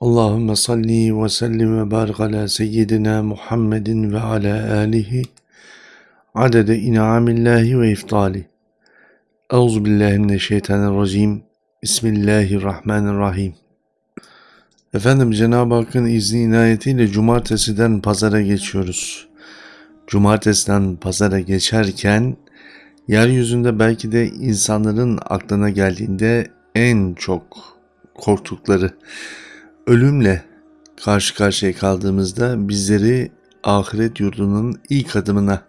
Allahümme salli ve sellim ve barik ala seyyidina Muhammedin ve ala alihi adede in'amillahi ve iftali. Euzu billahi mineşşeytanirracim. Bismillahirrahmanirrahim. Efendim Cenab-ı Hakk'ın izni inayetiyle cumartesiden pazara geçiyoruz. Cumartesiden pazara geçerken yeryüzünde belki de insanların aklına geldiğinde en çok korktukları ölümle karşı karşıya kaldığımızda bizleri ahiret yurdunun ilk adımına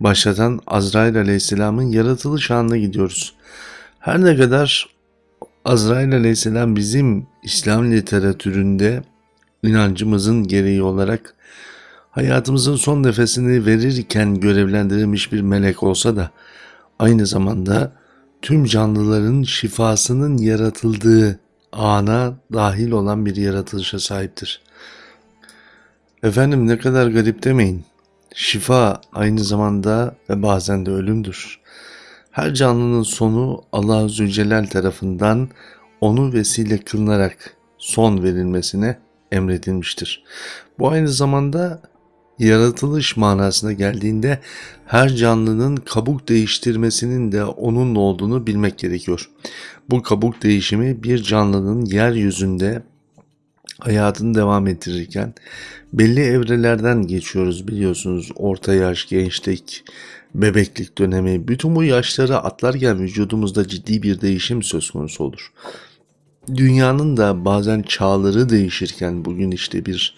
başlatan Azrail Aleyhisselam'ın yaratılış anına gidiyoruz. Her ne kadar Azrail Aleyhisselam bizim İslam literatüründe inancımızın gereği olarak hayatımızın son nefesini verirken görevlendirilmiş bir melek olsa da aynı zamanda tüm canlıların şifasının yaratıldığı ana dahil olan bir yaratılışa sahiptir. Efendim ne kadar garip demeyin. Şifa aynı zamanda ve bazen de ölümdür. Her canlının sonu Allah Zülcelal tarafından onu vesile kılınarak son verilmesine emredilmiştir. Bu aynı zamanda yaratılış manasına geldiğinde her canlının kabuk değiştirmesinin de onunla olduğunu bilmek gerekiyor. Bu kabuk değişimi bir canlının yeryüzünde hayatını devam ettirirken belli evrelerden geçiyoruz biliyorsunuz. Orta yaş, gençlik, bebeklik dönemi bütün bu yaşları atlarken vücudumuzda ciddi bir değişim söz konusu olur. Dünyanın da bazen çağları değişirken bugün işte bir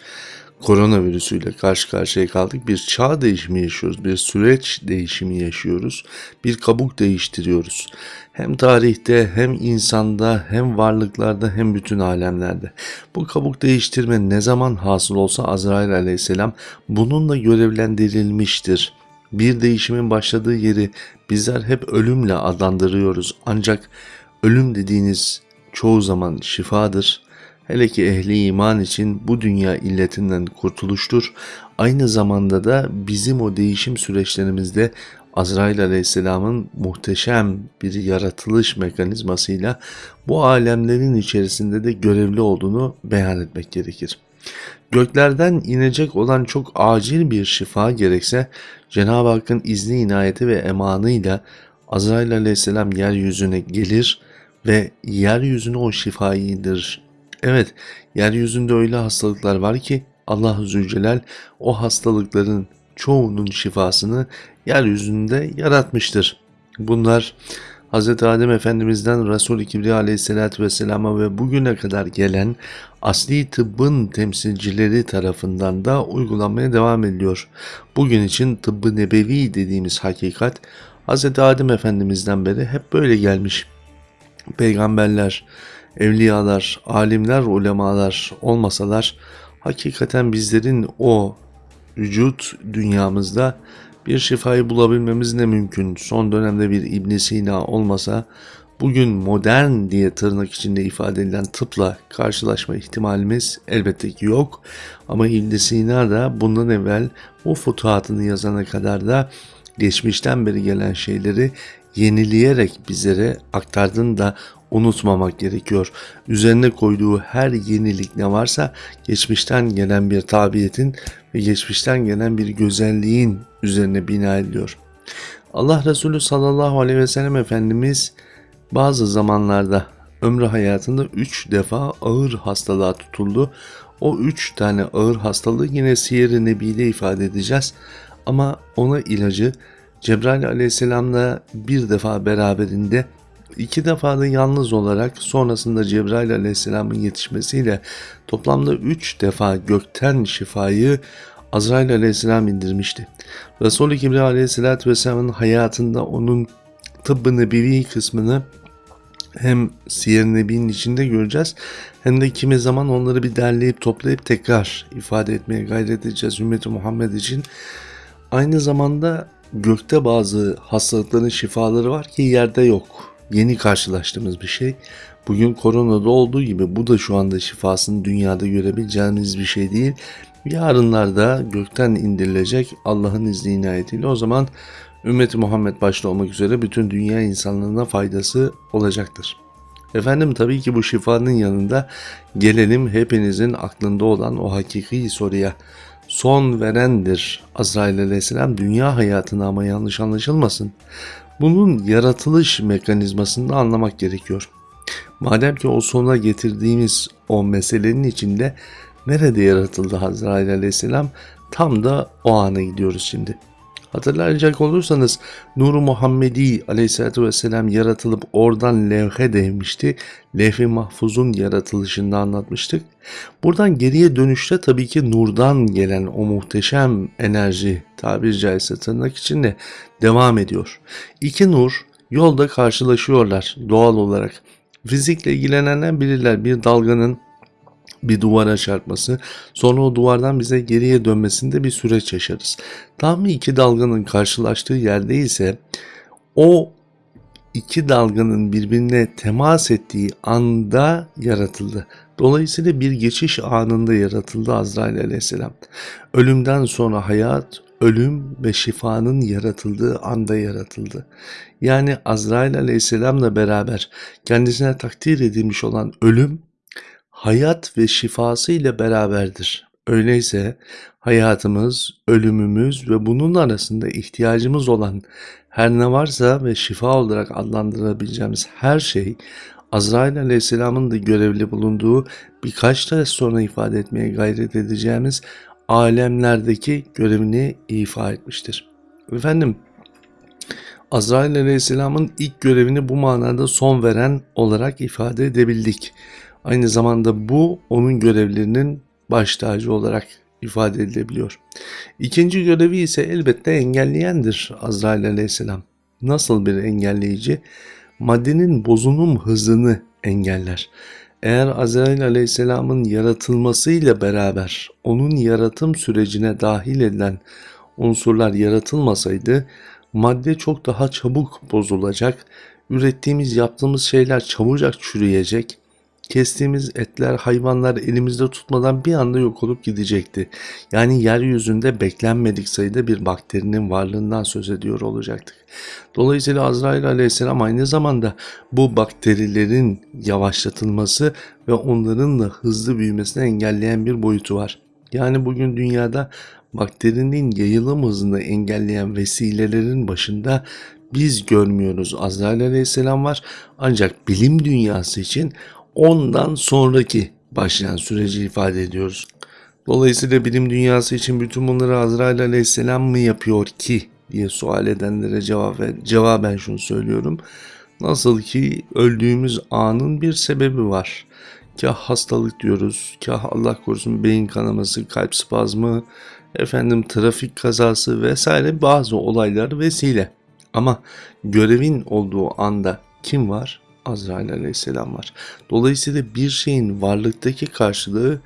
koronavirüsüyle karşı karşıya kaldık. Bir çağ değişimi yaşıyoruz, bir süreç değişimi yaşıyoruz, bir kabuk değiştiriyoruz. Hem tarihte hem insanda hem varlıklarda hem bütün alemlerde. Bu kabuk değiştirme ne zaman hasıl olsa Azrail aleyhisselam bununla görevlendirilmiştir. Bir değişimin başladığı yeri bizler hep ölümle adlandırıyoruz. Ancak ölüm dediğiniz çoğu zaman şifadır Hele ki ehli iman için bu dünya illetinden kurtuluştur. Aynı zamanda da bizim o değişim süreçlerimizde Azrail Aleyhisselam'ın muhteşem bir yaratılış mekanizmasıyla bu alemlerin içerisinde de görevli olduğunu beyan etmek gerekir. Göklerden inecek olan çok acil bir şifa gerekse Cenab-ı Hakk'ın izni inayeti ve emanıyla Azrail Aleyhisselam yeryüzüne gelir ve yeryüzüne o şifayı indirir. Evet, yeryüzünde öyle hastalıklar var ki Allah Zülcelal o hastalıkların çoğunun şifasını yeryüzünde yaratmıştır. Bunlar Hz. Adem Efendimiz'den Resul-i Kibriya aleyhissalatü vesselama ve bugüne kadar gelen asli tıbbın temsilcileri tarafından da uygulanmaya devam ediliyor. Bugün için tıbbı nebevi dediğimiz hakikat Hz. Adem Efendimiz'den beri hep böyle gelmiş. Peygamberler, evliyalar, alimler, ulemalar olmasalar hakikaten bizlerin o vücut dünyamızda bir şifayı bulabilmemiz ne mümkün. Son dönemde bir İbn Sina olmasa bugün modern diye tırnak içinde ifade edilen tıpla karşılaşma ihtimalimiz elbette ki yok. Ama İbn Sina da bundan evvel bu futuhatını yazana kadar da geçmişten beri gelen şeyleri yenileyerek bizlere aktardığını da unutmamak gerekiyor. Üzerine koyduğu her yenilik ne varsa geçmişten gelen bir tabiyetin ve geçmişten gelen bir güzelliğin üzerine bina ediliyor. Allah Resulü sallallahu aleyhi ve sellem Efendimiz bazı zamanlarda ömrü hayatında 3 defa ağır hastalığa tutuldu. O 3 tane ağır hastalığı yine Siyer-i Nebi'de ifade edeceğiz. Ama ona ilacı Cebrail aleyhisselamla bir defa beraberinde iki defa da yalnız olarak sonrasında Cebrail aleyhisselamın yetişmesiyle toplamda üç defa gökten şifayı Azrail aleyhisselam indirmişti. Resul-i Kibriya aleyhisselatü vesselamın hayatında onun tıbbı nebevi kısmını hem Siyer Nebi'nin içinde göreceğiz hem de kimi zaman onları bir derleyip toplayıp tekrar ifade etmeye gayret edeceğiz ümmeti Muhammed için. Aynı zamanda gökte bazı hastalıkların şifaları var ki yerde yok. Yeni karşılaştığımız bir şey. Bugün koronada olduğu gibi bu da şu anda şifasını dünyada görebileceğimiz bir şey değil. Yarınlarda gökten indirilecek Allah'ın izni inayetiyle o zaman ümmeti Muhammed başta olmak üzere bütün dünya insanlarına faydası olacaktır. Efendim tabii ki bu şifanın yanında gelelim hepinizin aklında olan o hakiki soruya. Son verendir Azrail aleyhisselam dünya hayatına ama yanlış anlaşılmasın. Bunun yaratılış mekanizmasını anlamak gerekiyor. Madem ki o sona getirdiğimiz o meselenin içinde nerede yaratıldı Azrail aleyhisselam tam da o ana gidiyoruz şimdi. Hatırlayacak olursanız Nur-u Muhammedi aleyhissalatü vesselam yaratılıp oradan levhe değmişti. Levh-i mahfuzun yaratılışını anlatmıştık. Buradan geriye dönüşte tabii ki nurdan gelen o muhteşem enerji tabiri caizse tırnak içinde devam ediyor. İki nur yolda karşılaşıyorlar doğal olarak. Fizikle ilgilenenler bilirler bir dalganın bir duvara çarpması, sonra o duvardan bize geriye dönmesinde bir süreç yaşarız. Tam iki dalganın karşılaştığı yerde ise o iki dalganın birbirine temas ettiği anda yaratıldı. Dolayısıyla bir geçiş anında yaratıldı Azrail aleyhisselam. Ölümden sonra hayat, ölüm ve şifanın yaratıldığı anda yaratıldı. Yani Azrail aleyhisselamla beraber kendisine takdir edilmiş olan ölüm hayat ve şifası ile beraberdir. Öyleyse hayatımız, ölümümüz ve bunun arasında ihtiyacımız olan her ne varsa ve şifa olarak adlandırabileceğimiz her şey Azrail Aleyhisselam'ın da görevli bulunduğu birkaç ders sonra ifade etmeye gayret edeceğimiz alemlerdeki görevini ifa etmiştir. Efendim Azrail Aleyhisselam'ın ilk görevini bu manada son veren olarak ifade edebildik. Aynı zamanda bu onun görevlerinin baş tacı olarak ifade edilebiliyor. İkinci görevi ise elbette engelleyendir Azrail aleyhisselam. Nasıl bir engelleyici? Maddenin bozunum hızını engeller. Eğer Azrail aleyhisselamın yaratılmasıyla beraber onun yaratım sürecine dahil edilen unsurlar yaratılmasaydı madde çok daha çabuk bozulacak, ürettiğimiz yaptığımız şeyler çabucak çürüyecek, Kestiğimiz etler, hayvanlar elimizde tutmadan bir anda yok olup gidecekti. Yani yeryüzünde beklenmedik sayıda bir bakterinin varlığından söz ediyor olacaktık. Dolayısıyla Azrail aleyhisselam aynı zamanda bu bakterilerin yavaşlatılması ve onların da hızlı büyümesini engelleyen bir boyutu var. Yani bugün dünyada bakterinin yayılım hızını engelleyen vesilelerin başında biz görmüyoruz. Azrail aleyhisselam var ancak bilim dünyası için ondan sonraki başlayan süreci ifade ediyoruz. Dolayısıyla bilim dünyası için bütün bunları Azrail aleyhisselam mı yapıyor ki diye sual edenlere cevap ver, cevaben şunu söylüyorum. Nasıl ki öldüğümüz anın bir sebebi var. Kah hastalık diyoruz, kah Allah korusun beyin kanaması, kalp spazmı, efendim trafik kazası vesaire bazı olaylar vesile. Ama görevin olduğu anda kim var? Azrail aleyhisselam var. Dolayısıyla bir şeyin varlıktaki karşılığı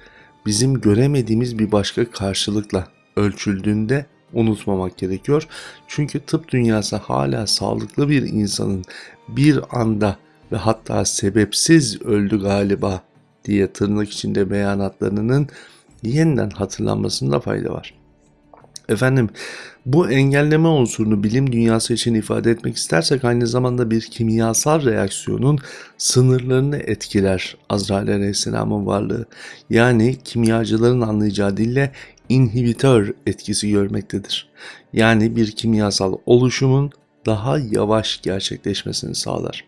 bizim göremediğimiz bir başka karşılıkla ölçüldüğünde unutmamak gerekiyor. Çünkü tıp dünyası hala sağlıklı bir insanın bir anda ve hatta sebepsiz öldü galiba diye tırnak içinde beyanatlarının yeniden hatırlanmasında fayda var. Efendim bu engelleme unsurunu bilim dünyası için ifade etmek istersek aynı zamanda bir kimyasal reaksiyonun sınırlarını etkiler Azrail Aleyhisselam'ın varlığı. Yani kimyacıların anlayacağı dille inhibitör etkisi görmektedir. Yani bir kimyasal oluşumun daha yavaş gerçekleşmesini sağlar.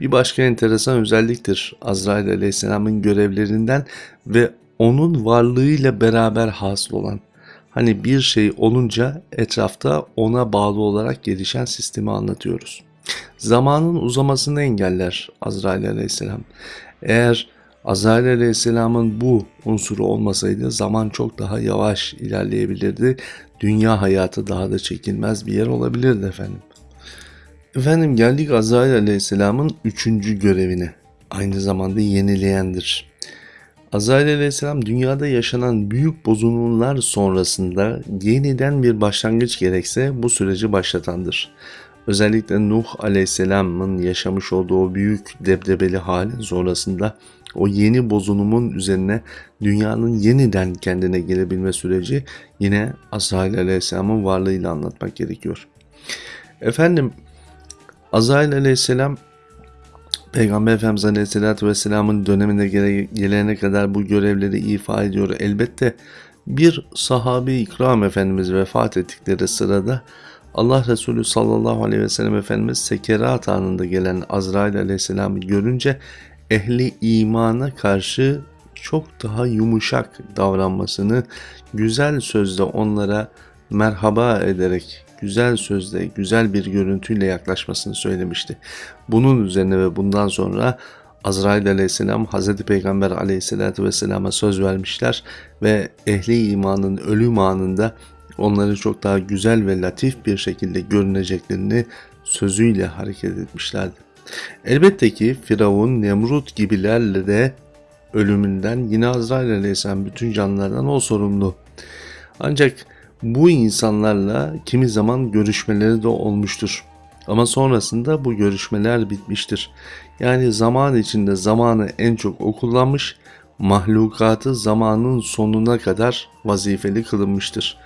Bir başka enteresan özelliktir Azrail Aleyhisselam'ın görevlerinden ve onun varlığıyla beraber hasıl olan Hani bir şey olunca etrafta ona bağlı olarak gelişen sistemi anlatıyoruz. Zamanın uzamasını engeller Azrail aleyhisselam. Eğer Azrail aleyhisselamın bu unsuru olmasaydı zaman çok daha yavaş ilerleyebilirdi. Dünya hayatı daha da çekilmez bir yer olabilirdi efendim. Efendim geldik Azrail aleyhisselamın üçüncü görevine. Aynı zamanda yenileyendir. Azrail aleyhisselam dünyada yaşanan büyük bozulmalar sonrasında yeniden bir başlangıç gerekse bu süreci başlatandır. Özellikle Nuh aleyhisselamın yaşamış olduğu büyük debdebeli halin sonrasında o yeni bozulumun üzerine dünyanın yeniden kendine gelebilme süreci yine Azrail aleyhisselamın varlığıyla anlatmak gerekiyor. Efendim Azrail aleyhisselam Peygamber Efendimiz Aleyhisselatü Vesselam'ın dönemine gele- gelene kadar bu görevleri ifa ediyor. Elbette bir sahabe ikram Efendimiz vefat ettikleri sırada Allah Resulü sallallahu aleyhi ve sellem Efendimiz sekerat anında gelen Azrail aleyhisselamı görünce ehli imana karşı çok daha yumuşak davranmasını, güzel sözle onlara merhaba ederek, güzel sözle, güzel bir görüntüyle yaklaşmasını söylemişti. Bunun üzerine ve bundan sonra Azrail aleyhisselam Hazreti Peygamber aleyhisselatü vesselama söz vermişler ve ehli imanın ölüm anında onları çok daha güzel ve latif bir şekilde görüneceklerini sözüyle hareket etmişlerdi. Elbette ki Firavun, Nemrut gibilerle de ölümünden yine Azrail aleyhisselam bütün canlılardan o sorumlu. Ancak bu insanlarla kimi zaman görüşmeleri de olmuştur. Ama sonrasında bu görüşmeler bitmiştir. Yani zaman içinde zamanı en çok o kullanmış, mahlukatı zamanın sonuna kadar vazifeli kılınmıştır.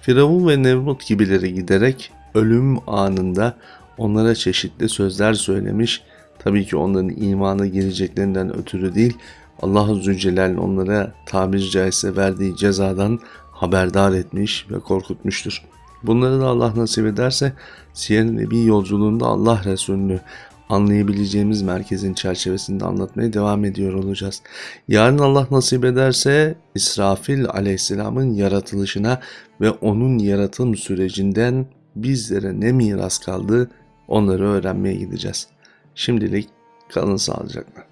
Firavun ve Nemrut gibileri giderek ölüm anında onlara çeşitli sözler söylemiş. Tabii ki onların imana gireceklerinden ötürü değil, Allah Zülcelal onlara tabiri caizse verdiği cezadan haberdar etmiş ve korkutmuştur. Bunları da Allah nasip ederse Siyer Nebi yolculuğunda Allah Resulü'nü anlayabileceğimiz merkezin çerçevesinde anlatmaya devam ediyor olacağız. Yarın Allah nasip ederse İsrafil aleyhisselamın yaratılışına ve onun yaratım sürecinden bizlere ne miras kaldı onları öğrenmeye gideceğiz. Şimdilik kalın sağlıcakla.